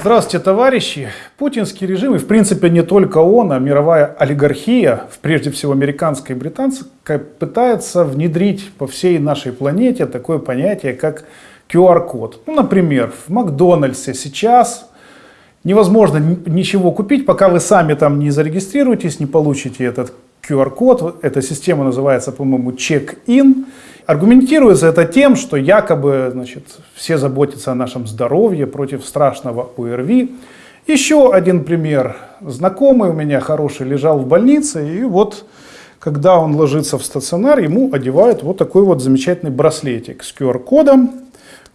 Здравствуйте, товарищи. Путинский режим, и в принципе не только он, а мировая олигархия, прежде всего американская и британская, пытается внедрить по всей нашей планете такое понятие, как QR-код. Ну, например, в Макдональдсе сейчас невозможно ничего купить, пока вы сами там не зарегистрируетесь, не получите этот QR-код. Эта система называется, по-моему, check-in. Аргументируется это тем, что якобы значит, все заботятся о нашем здоровье против страшного ОРВИ. Еще один пример. Знакомый у меня хороший лежал в больнице, и вот когда он ложится в стационар, ему одевают вот такой вот замечательный браслетик с QR-кодом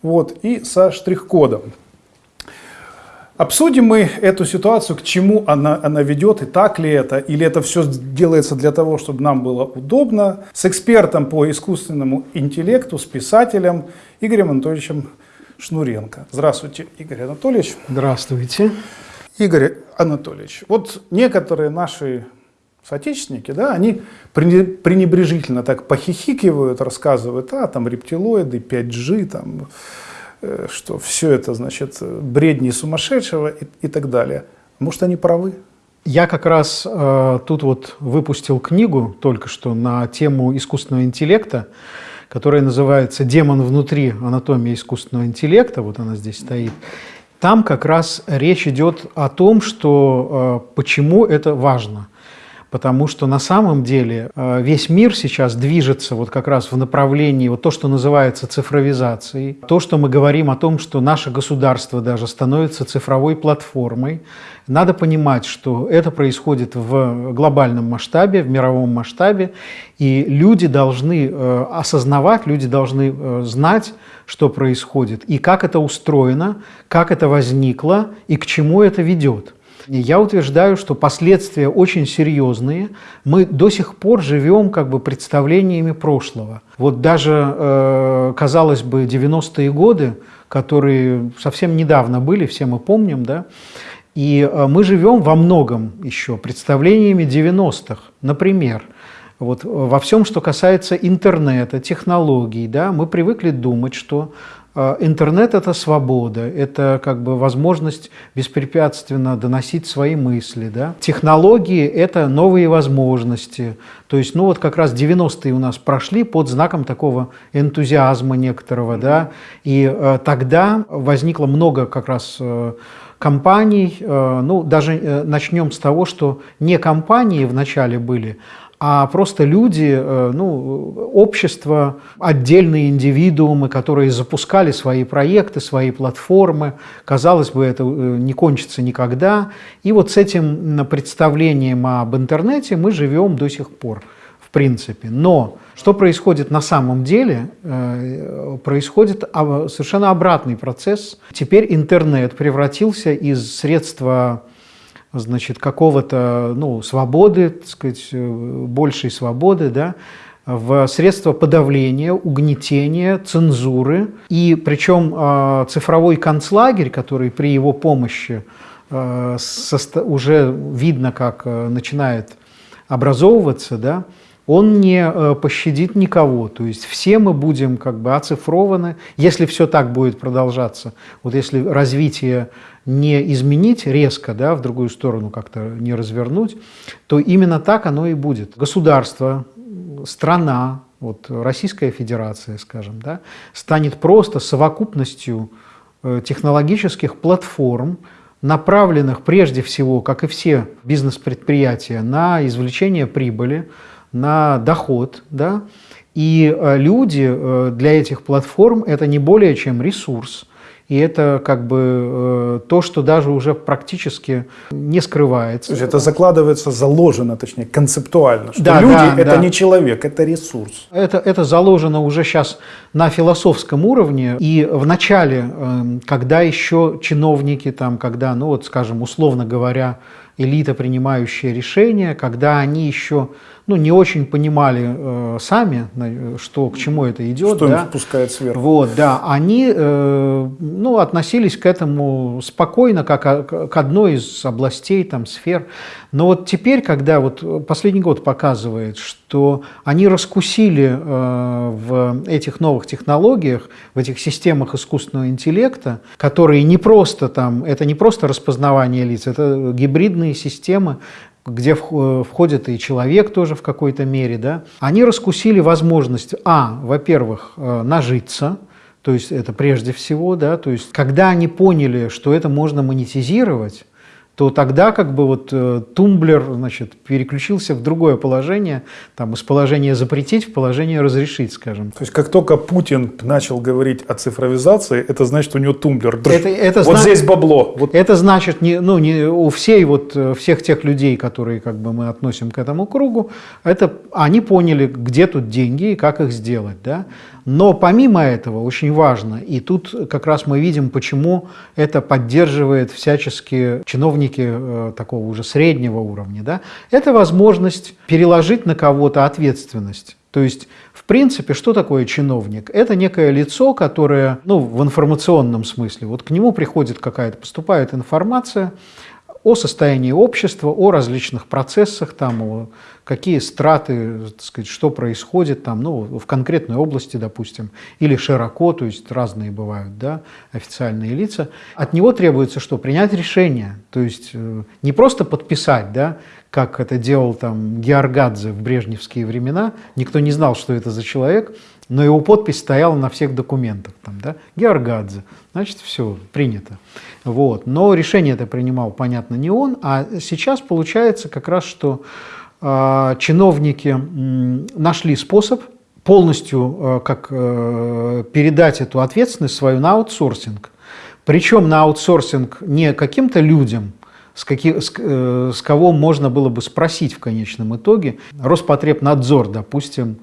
вот, и со штрих-кодом. Обсудим мы эту ситуацию, к чему она, она ведет, и так ли это, или это все делается для того, чтобы нам было удобно, с экспертом по искусственному интеллекту, с писателем Игорем Анатольевичем Шнуренко. Здравствуйте, Игорь Анатольевич. Здравствуйте. Игорь Анатольевич, вот некоторые наши соотечественники, да, они пренебрежительно так похихикивают, рассказывают, а там рептилоиды, 5G, там что все это, значит, бредни сумасшедшего и, и так далее. Может, они правы? Я как раз э, тут вот выпустил книгу только что на тему искусственного интеллекта, которая называется «Демон внутри. Анатомия искусственного интеллекта». Вот она здесь стоит. Там как раз речь идет о том, что э, почему это важно – потому что на самом деле э, весь мир сейчас движется вот как раз в направлении вот то, что называется цифровизацией, то, что мы говорим о том, что наше государство даже становится цифровой платформой. Надо понимать, что это происходит в глобальном масштабе, в мировом масштабе, и люди должны э, осознавать, люди должны э, знать, что происходит, и как это устроено, как это возникло, и к чему это ведет. Я утверждаю, что последствия очень серьезные. Мы до сих пор живем как бы представлениями прошлого. Вот даже, э, казалось бы, 90-е годы, которые совсем недавно были, все мы помним, да, и э, мы живем во многом еще представлениями 90-х. Например, вот во всем, что касается интернета, технологий, да, мы привыкли думать, что интернет – это свобода, это как бы возможность беспрепятственно доносить свои мысли. Да? Технологии – это новые возможности. То есть, ну вот как раз 90-е у нас прошли под знаком такого энтузиазма некоторого. Да? И э, тогда возникло много как раз э, компаний, э, ну даже э, начнем с того, что не компании вначале были, а просто люди, э, ну, общество, отдельные индивидуумы, которые запускали свои проекты, свои платформы. Казалось бы, это э, не кончится никогда. И вот с этим представлением об интернете мы живем до сих пор, в принципе. Но что происходит на самом деле? Э, происходит совершенно обратный процесс. Теперь интернет превратился из средства значит, какого-то, ну, свободы, так сказать, э, большей свободы, да, в средства подавления, угнетения, цензуры. И причем э, цифровой концлагерь, который при его помощи э, уже видно, как начинает образовываться, да, он не пощадит никого. То есть все мы будем как бы оцифрованы, если все так будет продолжаться. Вот если развитие не изменить резко, да, в другую сторону как-то не развернуть, то именно так оно и будет. Государство, страна, вот Российская Федерация, скажем, да, станет просто совокупностью э, технологических платформ, направленных прежде всего, как и все бизнес-предприятия, на извлечение прибыли, на доход, да, и э, люди э, для этих платформ это не более чем ресурс, и это как бы э, то, что даже уже практически не скрывается. То есть это закладывается, заложено, точнее, концептуально, что да, люди да, это да. не человек, это ресурс. Это, это заложено уже сейчас на философском уровне. И в начале, эм, когда еще чиновники, там, когда, ну вот, скажем, условно говоря, элита, принимающая решения, когда они еще ну, не очень понимали э, сами, что, к чему это идет. Что да? им впускает сверху. Вот, да, они э, ну, относились к этому спокойно, как к одной из областей, там, сфер. Но вот теперь, когда вот последний год показывает, что они раскусили э, в этих новых технологиях, в этих системах искусственного интеллекта, которые не просто там, это не просто распознавание лиц, это гибридные системы, где входит и человек тоже в какой-то мере, да, они раскусили возможность, а, во-первых, э, нажиться, то есть это прежде всего, да, то есть когда они поняли, что это можно монетизировать, то тогда как бы вот э, тумблер значит, переключился в другое положение, там, из положения запретить в положение разрешить, скажем. То есть как только Путин начал говорить о цифровизации, это значит, у него тумблер. Это, это вот зна... здесь бабло. Вот. Это значит, не, ну, не у всей, вот, э, всех тех людей, которые как бы, мы относим к этому кругу, это, они поняли, где тут деньги и как их сделать. Да? Но помимо этого очень важно, и тут как раз мы видим, почему это поддерживает всячески чиновники э, такого уже среднего уровня, да, это возможность переложить на кого-то ответственность. То есть, в принципе, что такое чиновник? Это некое лицо, которое, ну, в информационном смысле, вот к нему приходит какая-то, поступает информация, о состоянии общества, о различных процессах, там, о какие страты, так сказать, что происходит там, ну, в конкретной области, допустим, или широко, то есть разные бывают да, официальные лица. От него требуется что? Принять решение, то есть э, не просто подписать, да, как это делал там Георгадзе в брежневские времена, никто не знал, что это за человек, но его подпись стояла на всех документах. Там, да? Георгадзе. Значит, все, принято. Вот. Но решение это принимал, понятно, не он. А сейчас получается как раз, что э, чиновники э, нашли способ полностью э, как э, передать эту ответственность свою на аутсорсинг. Причем на аутсорсинг не каким-то людям, с, каких, с, э, с кого можно было бы спросить в конечном итоге. Роспотребнадзор, допустим,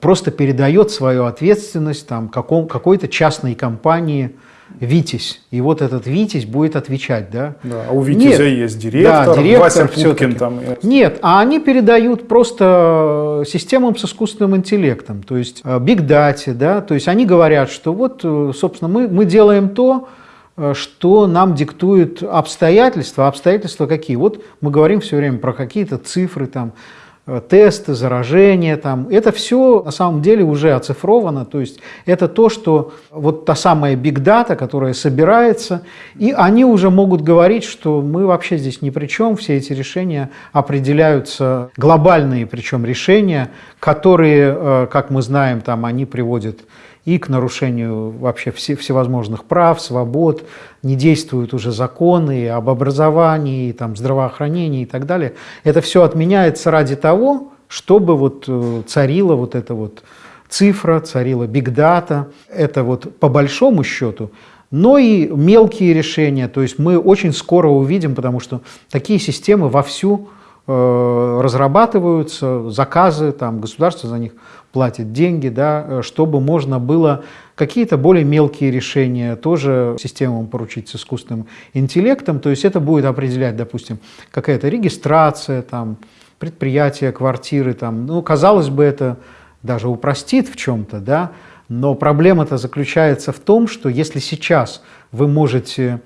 просто передает свою ответственность там, каком, какой-то частной компании Витязь. И вот этот Витязь будет отвечать, да? Да, а у Витязя Нет, есть директор, да, директор Вася Пупкин там. Нет, а они передают просто системам с искусственным интеллектом, то есть Big э, да, то есть они говорят, что вот, э, собственно, мы, мы делаем то, э, что нам диктуют обстоятельства. Обстоятельства какие? Вот мы говорим все время про какие-то цифры, там, Э, тесты, заражения, там, это все на самом деле уже оцифровано, то есть это то, что вот та самая big data, которая собирается, и они уже могут говорить, что мы вообще здесь ни при чем, все эти решения определяются, глобальные причем решения, которые, э, как мы знаем, там они приводят и к нарушению вообще всевозможных прав, свобод, не действуют уже законы об образовании, там, здравоохранении и так далее. Это все отменяется ради того, чтобы вот э, царила вот эта вот цифра, царила бигдата. Это вот по большому счету но и мелкие решения. То есть мы очень скоро увидим, потому что такие системы вовсю разрабатываются, заказы, там, государство за них платит деньги, да, э, чтобы можно было какие-то более мелкие решения тоже системам поручить с искусственным интеллектом. То есть это будет определять, допустим, какая-то регистрация, там, предприятия, квартиры. Там. Ну, казалось бы, это даже упростит в чем-то, да, но проблема-то заключается в том, что если сейчас вы можете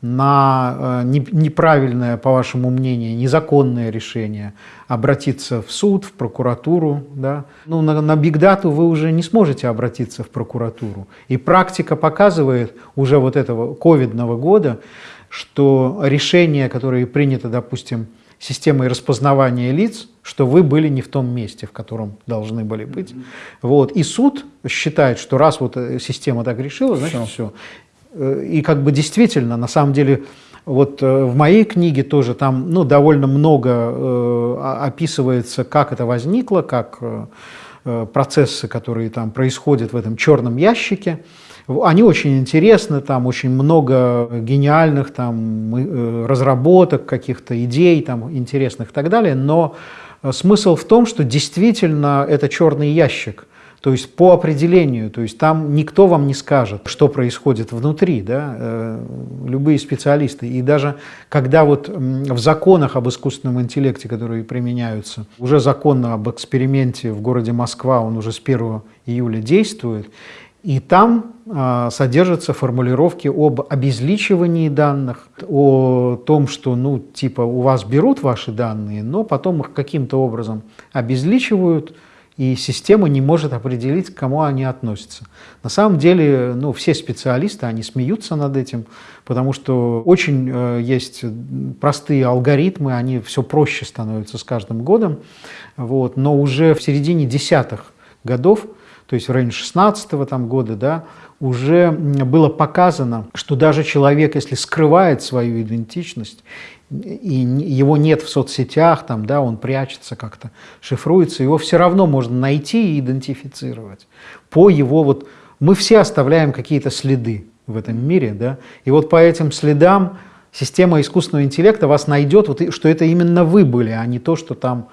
на э, неправильное, по вашему мнению, незаконное решение, обратиться в суд, в прокуратуру. Да? Ну, на, на бигдату вы уже не сможете обратиться в прокуратуру. И практика показывает уже вот этого ковидного года, что решение, которое принято, допустим, системой распознавания лиц, что вы были не в том месте, в котором должны были быть. Вот. И суд считает, что раз вот э, система так решила, значит все. все. Э, и как бы действительно, на самом деле, вот э, в моей книге тоже там ну, довольно много э, описывается, как это возникло, как э, э, процессы, которые там происходят в этом черном ящике. Они очень интересны, там очень много гениальных там, разработок, каких-то идей там, интересных и так далее, но смысл в том, что действительно это черный ящик – то есть по определению, то есть там никто вам не скажет, что происходит внутри, да, э, любые специалисты. И даже когда вот в законах об искусственном интеллекте, которые применяются, уже закон об эксперименте в городе Москва, он уже с 1 июля действует, и там а, содержатся формулировки об обезличивании данных, о том, что, ну, типа, у вас берут ваши данные, но потом их каким-то образом обезличивают, и система не может определить, к кому они относятся. На самом деле, ну, все специалисты, они смеются над этим, потому что очень э, есть простые алгоритмы, они все проще становятся с каждым годом, вот, но уже в середине десятых годов, то есть в районе 16 там, года, да, уже было показано, что даже человек, если скрывает свою идентичность, и его нет в соцсетях, там, да, он прячется как-то, шифруется, его все равно можно найти и идентифицировать по его вот... Мы все оставляем какие-то следы в этом мире, да, и вот по этим следам система искусственного интеллекта вас найдет, вот, что это именно вы были, а не то, что там...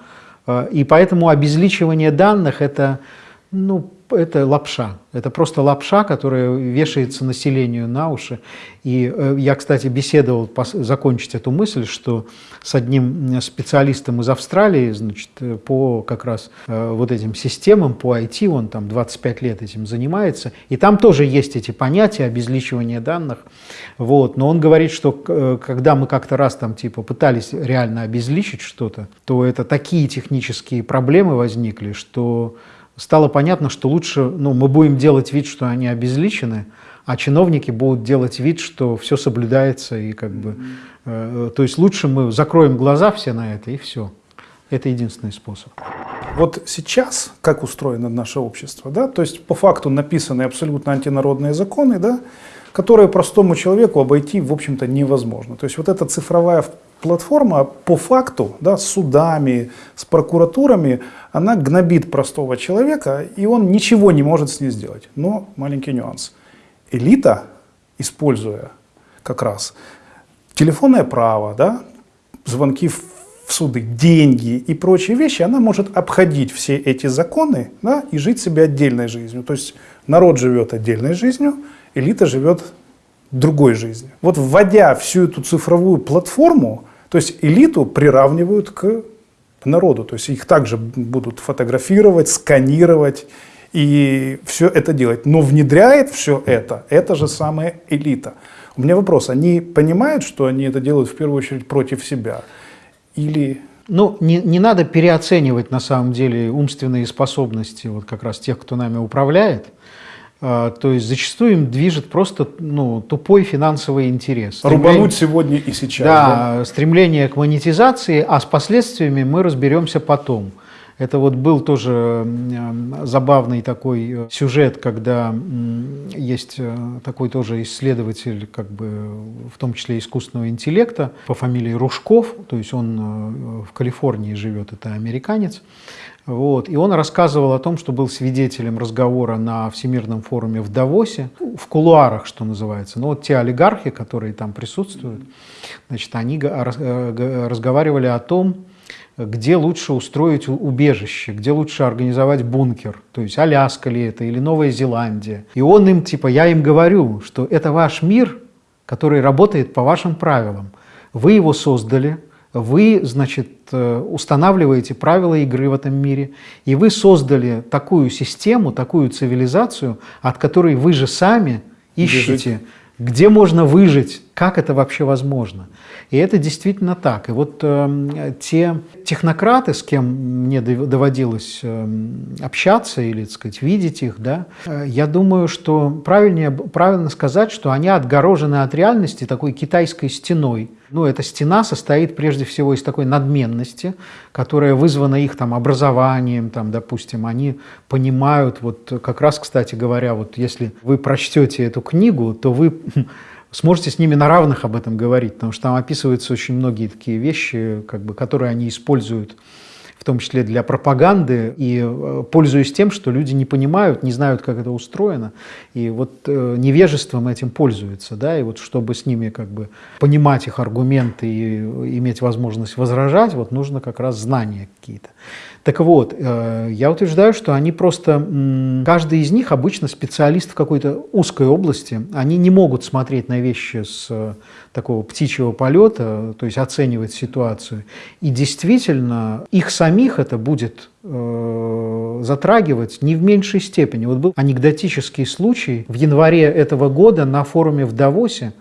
Э, и поэтому обезличивание данных – это ну, это лапша. Это просто лапша, которая вешается населению на уши. И э, я, кстати, беседовал, закончить эту мысль, что с одним специалистом из Австралии, значит, по как раз э, вот этим системам, по IT, он там 25 лет этим занимается, и там тоже есть эти понятия обезличивания данных. Вот. Но он говорит, что э, когда мы как-то раз там типа пытались реально обезличить что-то, то это такие технические проблемы возникли, что стало понятно, что лучше ну, мы будем делать вид, что они обезличены, а чиновники будут делать вид, что все соблюдается. И как бы, э, то есть лучше мы закроем глаза все на это, и все. Это единственный способ. Вот сейчас, как устроено наше общество, да, то есть по факту написаны абсолютно антинародные законы, да, которые простому человеку обойти, в общем-то, невозможно. То есть вот эта цифровая платформа по факту, да, с судами, с прокуратурами, она гнобит простого человека, и он ничего не может с ней сделать. Но маленький нюанс. Элита, используя как раз телефонное право, да, звонки в суды, деньги и прочие вещи, она может обходить все эти законы да, и жить себе отдельной жизнью. То есть народ живет отдельной жизнью, элита живет другой жизнью. Вот вводя всю эту цифровую платформу, то есть элиту приравнивают к народу, то есть их также будут фотографировать, сканировать и все это делать. Но внедряет все это, это же самая элита. У меня вопрос, они понимают, что они это делают в первую очередь против себя? Или... Ну, не, не надо переоценивать на самом деле умственные способности вот как раз тех, кто нами управляет. А, то есть зачастую им движет просто ну, тупой финансовый интерес. Стремление, Рубануть сегодня и сейчас. Да, да, стремление к монетизации, а с последствиями мы разберемся потом. Это вот был тоже забавный такой э, сюжет, когда есть э, такой тоже исследователь, как бы, в том числе искусственного интеллекта, по фамилии Ружков, то есть он э, в Калифорнии живет, это американец. Вот. И он рассказывал о том, что был свидетелем разговора на Всемирном форуме в Давосе, в кулуарах, что называется. Но вот те олигархи, которые там присутствуют, значит, они э, разговаривали о том, где лучше устроить убежище, где лучше организовать бункер, то есть Аляска ли это или Новая Зеландия. И он им, типа, я им говорю, что это ваш мир, который работает по вашим правилам. Вы его создали, вы, значит, э, устанавливаете правила игры в этом мире, и вы создали такую систему, такую цивилизацию, от которой вы же сами ищете, где можно выжить, как это вообще возможно. И это действительно так. И вот э, те технократы, с кем мне доводилось э, общаться или, так сказать, видеть их, да, э, я думаю, что правильнее, правильно сказать, что они отгорожены от реальности такой китайской стеной. Ну, эта стена состоит прежде всего из такой надменности, которая вызвана их там образованием, там, допустим, они понимают, вот как раз, кстати говоря, вот если вы прочтете эту книгу, то вы сможете с ними на равных об этом говорить, потому что там описываются очень многие такие вещи, как бы, которые они используют том числе для пропаганды, и э, пользуясь тем, что люди не понимают, не знают, как это устроено, и вот э, невежеством этим пользуются, да, и вот чтобы с ними как бы понимать их аргументы и иметь возможность возражать, вот нужно как раз знания какие-то. Так вот, э, я утверждаю, что они просто, каждый из них обычно специалист в какой-то узкой области, они не могут смотреть на вещи с э, такого птичьего полета, то есть оценивать ситуацию. И действительно, их самих это будет э, затрагивать не в меньшей степени. Вот был анекдотический случай в январе этого года на форуме в Давосе.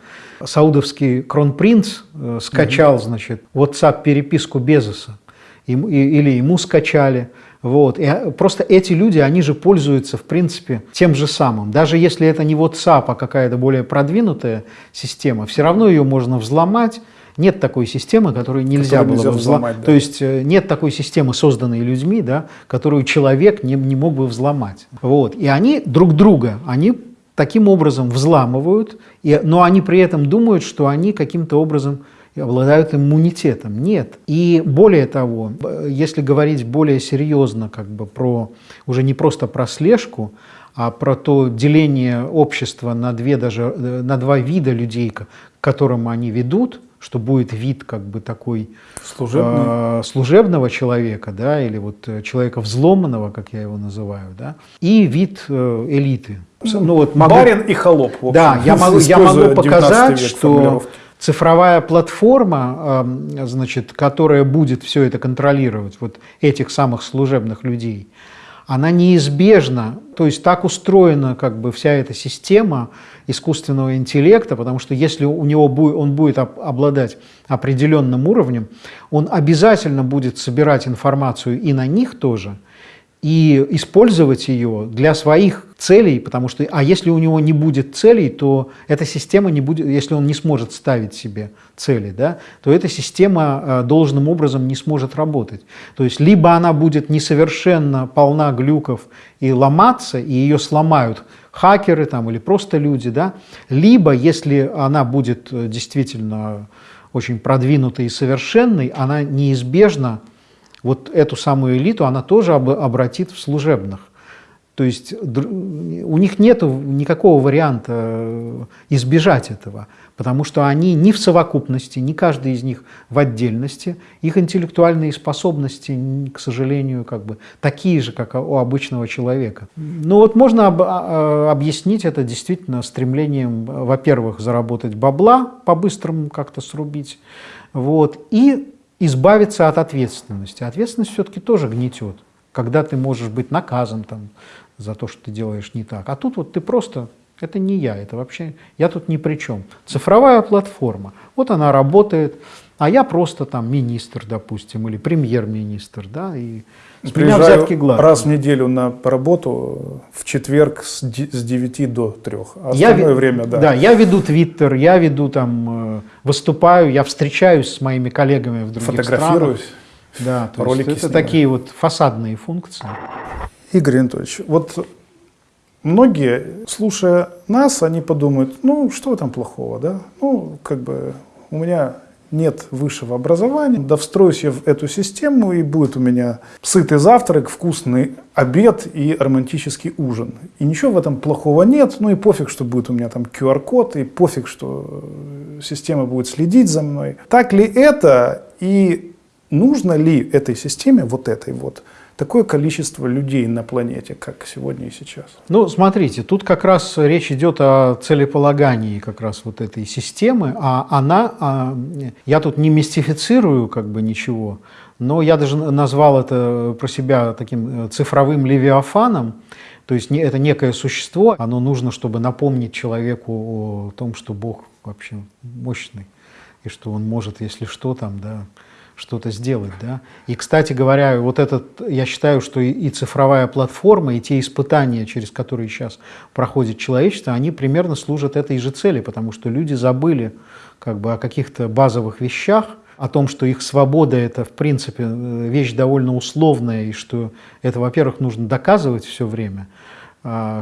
Саудовский кронпринц скачал, значит, WhatsApp-переписку Безоса или ему скачали. Вот. И а, просто эти люди, они же пользуются, в принципе, тем же самым. Даже если это не WhatsApp, а какая-то более продвинутая система, все равно ее можно взломать. Нет такой системы, которую нельзя Которую было нельзя бы взломать. взломать, да. То есть э, нет такой системы, созданной людьми, да, которую человек не, не мог бы взломать. Вот. И они друг друга, они таким образом взламывают, и, но они при этом думают, что они каким-то образом обладают иммунитетом. Нет. И более того, э, если говорить более серьезно как бы про, уже не просто про слежку, а про то деление общества на, две даже, э, на два вида людей, к которым они ведут, что будет вид как бы такой Служебный. э, служебного человека, да, или вот э, человека взломанного, как я его называю, да, и вид э, элиты. Ну, вот могу- Барин и холоп. в общем, да, я могу, я могу 19 показать, что цифровая платформа, э, значит, которая будет все это контролировать, вот этих самых служебных людей, она неизбежна, то есть так устроена как бы вся эта система искусственного интеллекта, потому что если у него будет, он будет об- обладать определенным уровнем, он обязательно будет собирать информацию и на них тоже, и использовать ее для своих целей, потому что, а если у него не будет целей, то эта система не будет, если он не сможет ставить себе цели, да, то эта система э, должным образом не сможет работать. То есть либо она будет несовершенно полна глюков и ломаться, и ее сломают хакеры там, или просто люди, да, либо если она будет э, действительно очень продвинутой и совершенной, она неизбежно вот эту самую элиту она тоже об- обратит в служебных. То есть у них нет никакого варианта э, избежать этого, потому что они ни в совокупности, ни каждый из них в отдельности, их интеллектуальные способности, к сожалению, как бы такие же, как у обычного человека. Ну вот можно об- а- а, объяснить это действительно стремлением, во-первых, заработать бабла, по-быстрому как-то срубить, вот, и избавиться от ответственности. Ответственность все-таки тоже гнетет, когда ты можешь быть наказан там, за то, что ты делаешь не так. А тут вот ты просто, это не я, это вообще, я тут ни при чем. Цифровая платформа, вот она работает, а я просто там министр, допустим, или премьер-министр, да, и с меня Приезжаю взятки гладкие. раз в неделю на работу в четверг с ди- с 9 до 3. А Я остальное ви- время, да. Да, я веду твиттер, я веду там, э, выступаю, я встречаюсь с моими коллегами в других странах. Фотографируюсь. Да, то ролики есть это снимаю. такие вот фасадные функции. Игорь Анатольевич, вот многие, слушая нас, они подумают, ну, что там плохого, да? Ну, как бы у меня нет высшего образования, да встроюсь я в эту систему, и будет у меня сытый завтрак, вкусный обед и романтический ужин. И ничего в этом плохого нет, ну и пофиг, что будет у меня там QR-код, и пофиг, что система будет следить за мной. Так ли это, и нужно ли этой системе, вот этой вот, такое количество людей на планете, как сегодня и сейчас? Ну, смотрите, тут как раз речь идет о целеполагании как раз вот этой системы, а она, а, я тут не мистифицирую как бы ничего, но я даже назвал это про себя таким э, цифровым левиафаном, то есть это некое существо, оно нужно, чтобы напомнить человеку о том, что Бог вообще мощный, и что Он может, если что, там, да, что-то сделать, да. И, кстати говоря, вот этот, я считаю, что и, и цифровая платформа, и те испытания, через которые сейчас проходит человечество, они примерно служат этой же цели, потому что люди забыли как бы о каких-то базовых вещах, о том, что их свобода это, в принципе, э, вещь довольно условная, и что это, во-первых, нужно доказывать все время,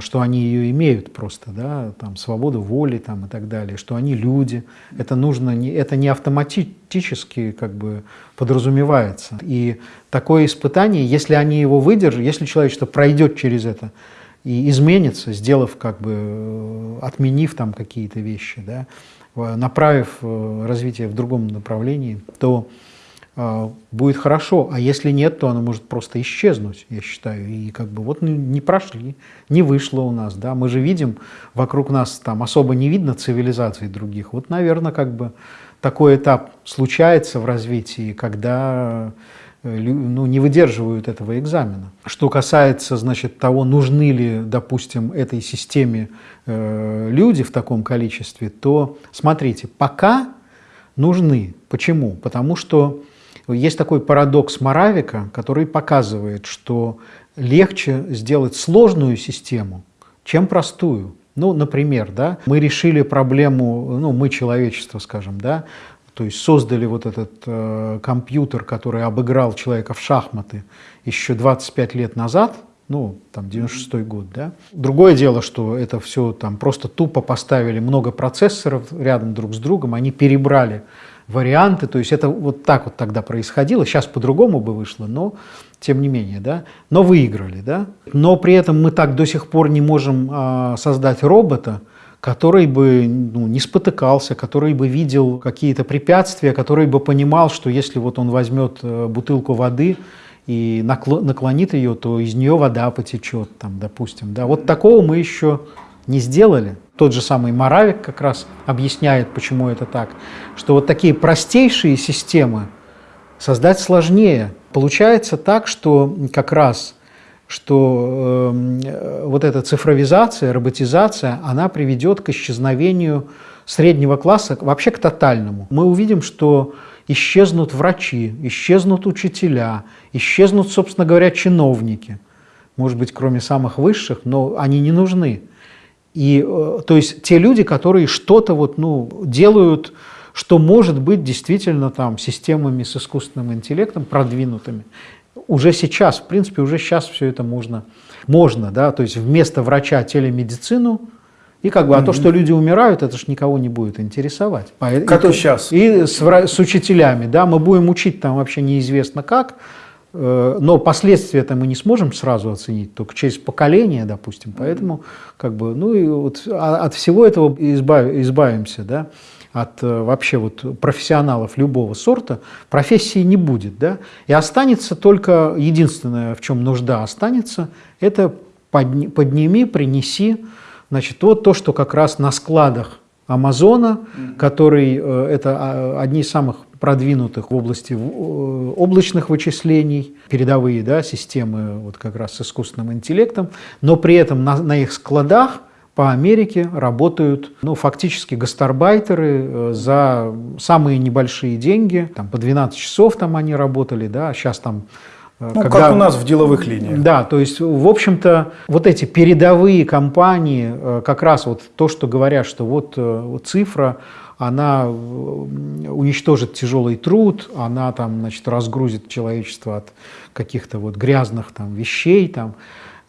что они ее имеют просто, да, там, свободу воли там, и так далее, что они люди. Это, нужно, не, это не автоматически как бы подразумевается. И такое испытание, если они его выдержат, если человечество пройдет через это и изменится, сделав как бы, э, отменив там какие-то вещи, да, направив э, развитие в другом направлении, то а, будет хорошо, а если нет, то оно может просто исчезнуть, я считаю. И как бы вот не прошли, не вышло у нас, да. Мы же видим вокруг нас там особо не видно цивилизаций других. Вот, наверное, как бы такой этап случается в развитии, когда э, ну, не выдерживают этого экзамена. Что касается, значит, того, нужны ли, допустим, этой системе э, люди в таком количестве, то смотрите, пока нужны. Почему? Потому что Есть такой парадокс Моравика, который показывает, что легче сделать сложную систему, чем простую. Ну, например, да, мы решили проблему, ну, мы человечество, скажем, да, то есть создали вот этот э, компьютер, который обыграл человека в шахматы еще 25 лет назад, ну, там, 96 год, да. Другое дело, что это все там просто тупо поставили много процессоров рядом друг с другом, они перебрали варианты, то есть это вот так вот тогда происходило, сейчас по-другому бы вышло, но тем не менее, да, но выиграли, да. Но при этом мы так до сих пор не можем а, создать робота, который бы ну, не спотыкался, который бы видел какие-то препятствия, который бы понимал, что если вот он возьмет э, бутылку воды и наклонит ее, то из нее вода потечет, там, допустим. Да? Вот такого мы еще не сделали. Тот же самый Моравик как раз объясняет, почему это так, что вот такие простейшие системы создать сложнее. Получается так, что как раз что э, вот эта цифровизация, роботизация, она приведет к исчезновению среднего класса, вообще к тотальному. Мы увидим, что исчезнут врачи, исчезнут учителя, исчезнут, собственно говоря, чиновники. Может быть, кроме самых высших, но они не нужны. И, э, то есть те люди, которые что-то вот, ну, делают, что может быть действительно там системами с искусственным интеллектом продвинутыми. Уже сейчас, в принципе, уже сейчас все это можно, можно, да, то есть вместо врача телемедицину, и как бы, а mm -hmm. то, что люди умирают, это же никого не будет интересовать. Как и, сейчас. И с, с учителями, да, мы будем учить там вообще неизвестно как, но последствия это мы не сможем сразу оценить, только через поколение, допустим. Поэтому, как бы, ну и вот а, от всего этого избав, избавимся, да от э, вообще вот профессионалов любого сорта, профессии не будет. Да? И останется только, единственное, в чем нужда останется, это подни, подними, принеси. Значит, вот то, что как раз на складах Амазона, который, э, это а, одни из самых продвинутых в области э, облачных вычислений, передовые да, системы вот как раз с искусственным интеллектом, но при этом на, на их складах по Америке работают ну, фактически гастарбайтеры э, за самые небольшие деньги, там, по 12 часов там они работали, да, сейчас там э, ну, когда, как у нас в деловых линиях. Да, то есть, в общем-то, вот эти передовые компании, как раз вот то, что говорят, что вот, вот цифра, она уничтожит тяжелый труд, она там, значит, разгрузит человечество от каких-то вот грязных там вещей, там,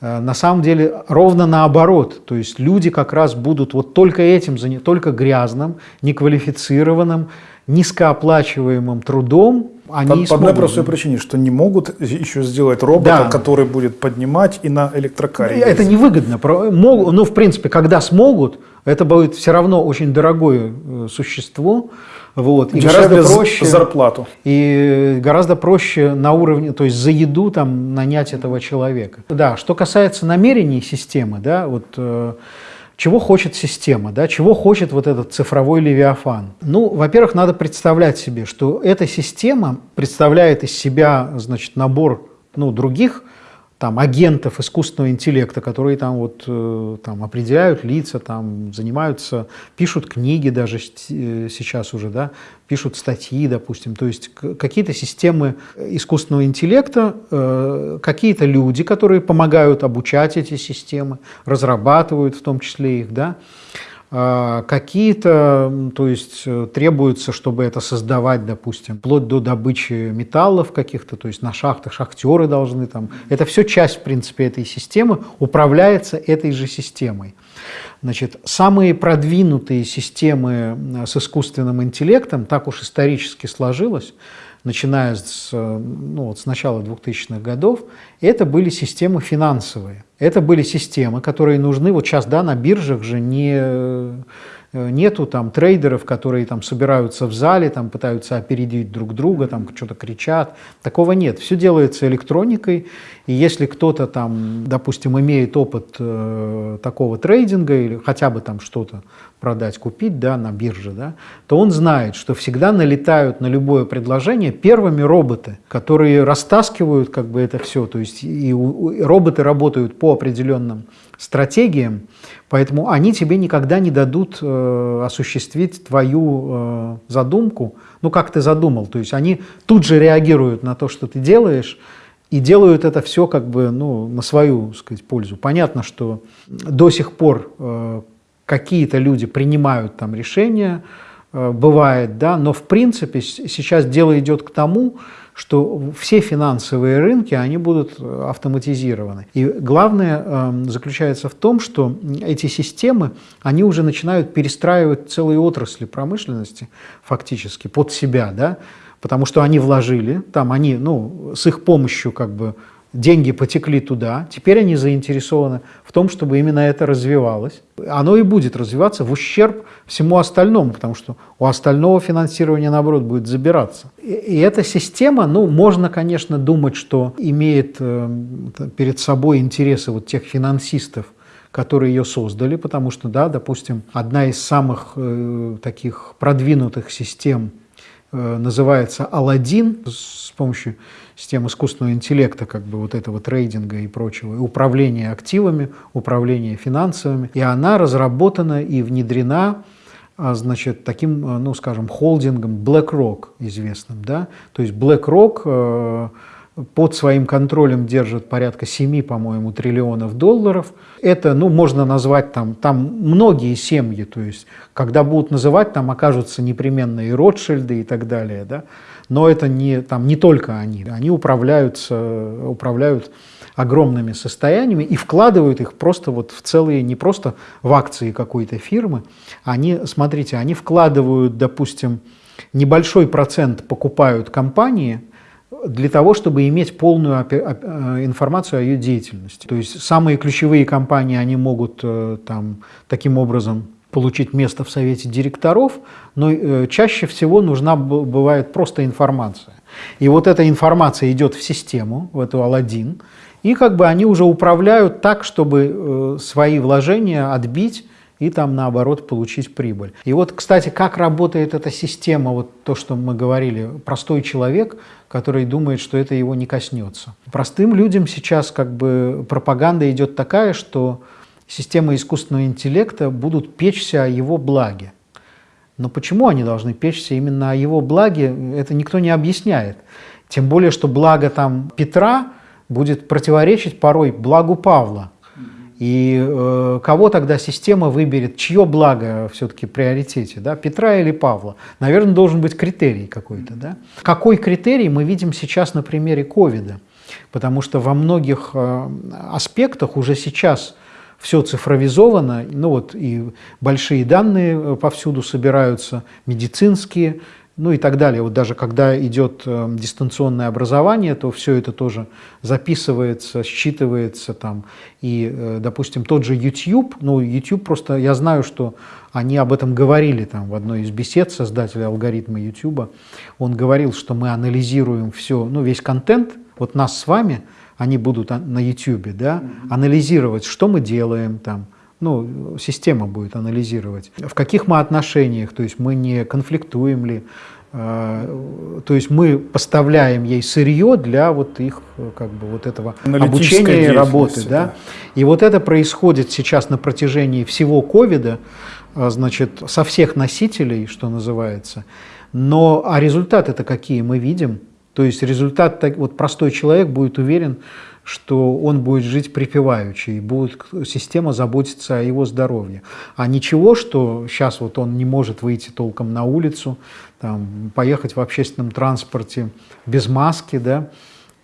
Э, на самом деле ровно наоборот. То есть люди как раз будут вот только этим, только грязным, неквалифицированным, низкооплачиваемым трудом они по, по одной простой причине, что не могут еще сделать робота, да. который будет поднимать и на электрокаре. Это невыгодно. Ну, в принципе, когда смогут, это будет все равно очень дорогое э, существо. Вот, и гораздо проще зарплату. И гораздо проще на уровне, то есть за еду там нанять этого человека. Да, что касается намерений системы, да, вот э, чего хочет система, да, чего хочет вот этот цифровой левиафан? Ну, во-первых, надо представлять себе, что эта система представляет из себя, значит, набор ну, других там, агентов искусственного интеллекта, которые там, вот, э, там, определяют лица, там, занимаются, пишут книги даже э, сейчас уже, да, пишут статьи, допустим. То есть какие-то системы искусственного интеллекта, э, какие-то люди, которые помогают обучать эти системы, разрабатывают в том числе их, да, какие-то, то есть э, требуется, чтобы это создавать, допустим, вплоть до добычи металлов каких-то, то есть на шахтах шахтеры должны там. Это все часть, в принципе, этой системы, управляется этой же системой. Значит, самые продвинутые системы с искусственным интеллектом, так уж исторически сложилось, начиная с, ну, вот с начала 2000-х годов, это были системы финансовые. Это были системы, которые нужны, вот сейчас да, на биржах же не Э, нету там трейдеров, которые там собираются в зале, там пытаются опередить друг друга, там что-то кричат. Такого нет. Все делается электроникой. И если кто-то там, допустим, имеет опыт э, такого трейдинга или хотя бы там что-то продать, купить да, на бирже, да, то он знает, что всегда налетают на любое предложение первыми роботы, которые растаскивают как бы это все. То есть и, и роботы работают по определенным стратегиям, поэтому они тебе никогда не дадут э, осуществить твою э, задумку, ну как ты задумал, то есть они тут же реагируют на то, что ты делаешь, и делают это все как бы ну, на свою сказать, пользу. Понятно, что до сих пор э, какие-то люди принимают там решения, э, бывает, да, но в принципе сейчас дело идет к тому, что все финансовые рынки, они будут э, автоматизированы. И главное э, заключается в том, что эти системы, они уже начинают перестраивать целые отрасли промышленности фактически под себя, да, потому что они вложили, там они, ну, с их помощью как бы деньги потекли туда, теперь они заинтересованы в том, чтобы именно это развивалось. Оно и будет развиваться в ущерб всему остальному, потому что у остального финансирования, наоборот, будет забираться. И, и эта система, ну, можно, конечно, думать, что имеет э, перед собой интересы вот тех финансистов, которые ее создали, потому что, да, допустим, одна из самых э, таких продвинутых систем называется Алладин с помощью систем искусственного интеллекта, как бы вот этого трейдинга и прочего, и управления активами, управления финансовыми. И она разработана и внедрена а, значит, таким, а, ну, скажем, холдингом BlackRock известным. Да? То есть BlackRock э, под своим контролем держит порядка 7, по-моему, триллионов долларов. Это, ну, можно назвать там, там многие семьи, то есть, когда будут называть, там окажутся непременно и Ротшильды и так далее, да, но это не, там, не только они, они управляются, управляют огромными состояниями и вкладывают их просто вот в целые, не просто в акции какой-то фирмы, они, смотрите, они вкладывают, допустим, небольшой процент покупают компании для того, чтобы иметь полную э, информацию о ее деятельности. То есть самые ключевые компании, они могут э, там, таким образом получить место в совете директоров, но э, чаще всего нужна бывает просто информация. И вот эта информация идет в систему, в эту Алладин, и как бы они уже управляют так, чтобы свои вложения отбить и там наоборот получить прибыль. И вот, кстати, как работает эта система, вот то, что мы говорили, простой человек, который думает, что это его не коснется. Простым людям сейчас как бы пропаганда идет такая, что системы искусственного интеллекта будут печься о его благе. Но почему они должны печься именно о его благе, это никто не объясняет. Тем более, что благо там Петра будет противоречить порой благу Павла. И э, кого тогда система выберет, чье благо все-таки приоритете, да, Петра или Павла? Наверное, должен быть критерий какой-то. Да? Какой критерий мы видим сейчас на примере ковида? Потому что во многих э, аспектах уже сейчас все цифровизовано, ну вот и большие данные э, повсюду собираются, медицинские, ну и так далее. Вот даже когда идет э, дистанционное образование, то все это тоже записывается, считывается там. И, э, допустим, тот же YouTube, ну YouTube просто, я знаю, что они об этом говорили там в одной из бесед создателя алгоритма YouTube. Он говорил, что мы анализируем все, ну весь контент, вот нас с вами – они будут на YouTube, да, анализировать, что мы делаем там, ну, система будет анализировать, в каких мы отношениях, то есть мы не конфликтуем ли, э, то есть мы поставляем ей сырье для вот их как бы вот этого обучения и работы, да? да. И вот это происходит сейчас на протяжении всего ковида, э, значит, со всех носителей, что называется. Но а результаты-то какие мы видим? То есть результат, вот простой человек будет уверен, что он будет жить припеваючи, и будет система заботиться о его здоровье. А ничего, что сейчас вот он не может выйти толком на улицу, там, поехать в общественном транспорте без маски, да,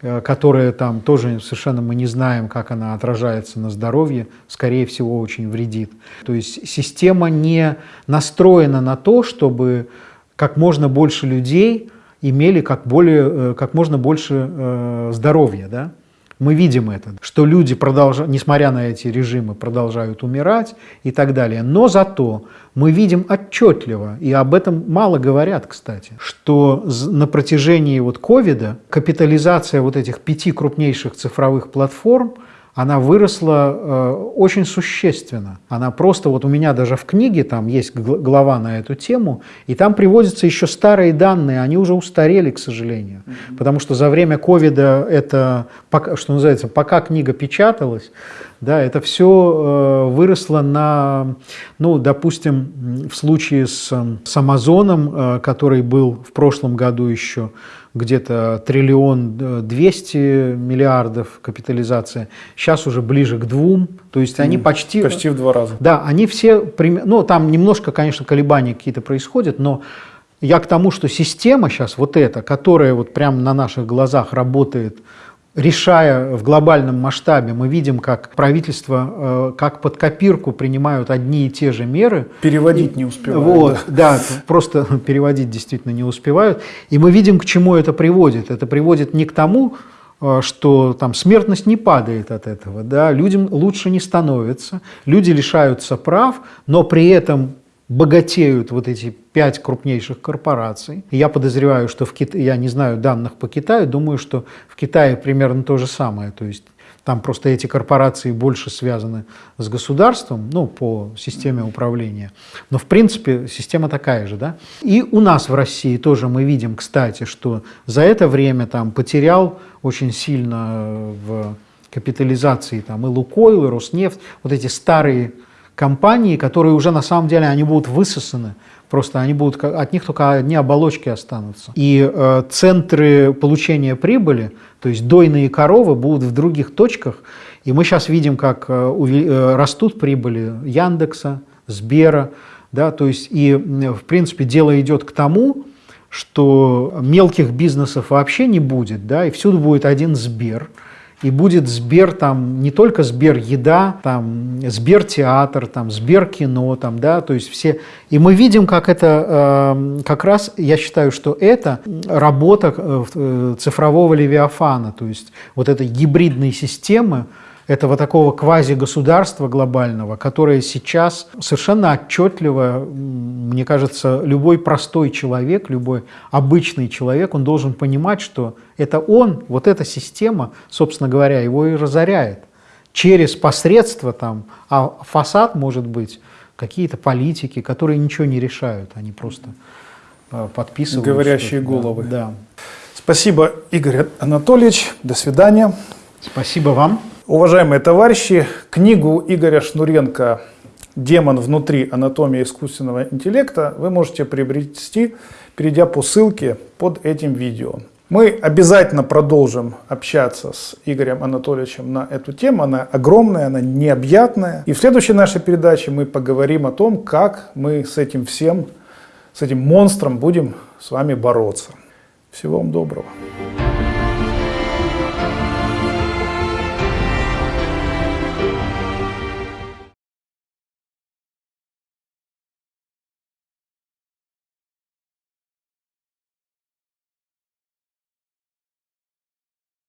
э, которая там тоже совершенно мы не знаем, как она отражается на здоровье, скорее всего, очень вредит. То есть система не настроена на то, чтобы как можно больше людей имели как, более, э, как можно больше э, здоровья. Да? Мы видим это, что люди, продолжают, несмотря на эти режимы, продолжают умирать и так далее. Но зато мы видим отчетливо, и об этом мало говорят, кстати, что на протяжении вот ковида капитализация вот этих пяти крупнейших цифровых платформ – она выросла э, очень существенно. Она просто, вот у меня даже в книге там есть глава на эту тему, и там приводятся еще старые данные, они уже устарели, к сожалению. Mm -hmm. Потому что за время ковида это, что называется, пока книга печаталась, Да, это все выросло на, ну, допустим, в случае с, с Амазоном, который был в прошлом году еще где-то триллион двести миллиардов капитализация, сейчас уже ближе к двум, то есть они почти... Почти в два раза. Да, они все, ну там немножко, конечно, колебания какие-то происходят, но я к тому, что система сейчас вот эта, которая вот прямо на наших глазах работает, решая в глобальном масштабе, мы видим, как правительство, э, как под копирку принимают одни и те же меры. Переводить не успевают. Вот, да. да, просто переводить действительно не успевают. И мы видим, к чему это приводит. Это приводит не к тому, э, что там смертность не падает от этого, да, людям лучше не становится, люди лишаются прав, но при этом богатеют вот эти пять крупнейших корпораций. я подозреваю, что в Китае, я не знаю данных по Китаю, думаю, что в Китае примерно то же самое. То есть там просто эти корпорации больше связаны с государством, ну, по системе управления. Но, в принципе, система такая же, да. И у нас в России тоже мы видим, кстати, что за это время там потерял очень сильно в капитализации там и Лукойл, и Роснефть, вот эти старые компании, которые уже на самом деле они будут высосаны, просто они будут, от них только одни оболочки останутся. И э, центры получения прибыли, то есть дойные коровы будут в других точках, и мы сейчас видим, как э, э, растут прибыли Яндекса, Сбера, да, то есть и в принципе дело идет к тому, что мелких бизнесов вообще не будет, да, и всюду будет один Сбер, и будет Сбер там, не только Сбер еда, там Сбер театр, там Сбер кино, там, да, то есть все. И мы видим, как это, э, как раз, я считаю, что это работа э, э цифрового левиафана, то есть вот этой гибридной системы, этого такого квази-государства глобального, которое сейчас совершенно отчетливо, мне кажется, любой простой человек, любой обычный человек, он должен понимать, что это он, вот эта система, собственно говоря, его и разоряет. Через посредство там, а фасад может быть какие-то политики, которые ничего не решают, они просто э, подписывают. Говорящие головы. Да. Спасибо, Игорь Анатольевич. До свидания. Спасибо вам. Уважаемые товарищи, книгу Игоря Шнуренко «Демон внутри. Анатомия искусственного интеллекта» вы можете приобрести, перейдя по ссылке под этим видео. Мы обязательно продолжим общаться с Игорем Анатольевичем на эту тему. Она огромная, она необъятная. И в следующей нашей передаче мы поговорим о том, как мы с этим всем, с этим монстром будем с вами бороться. Всего вам доброго.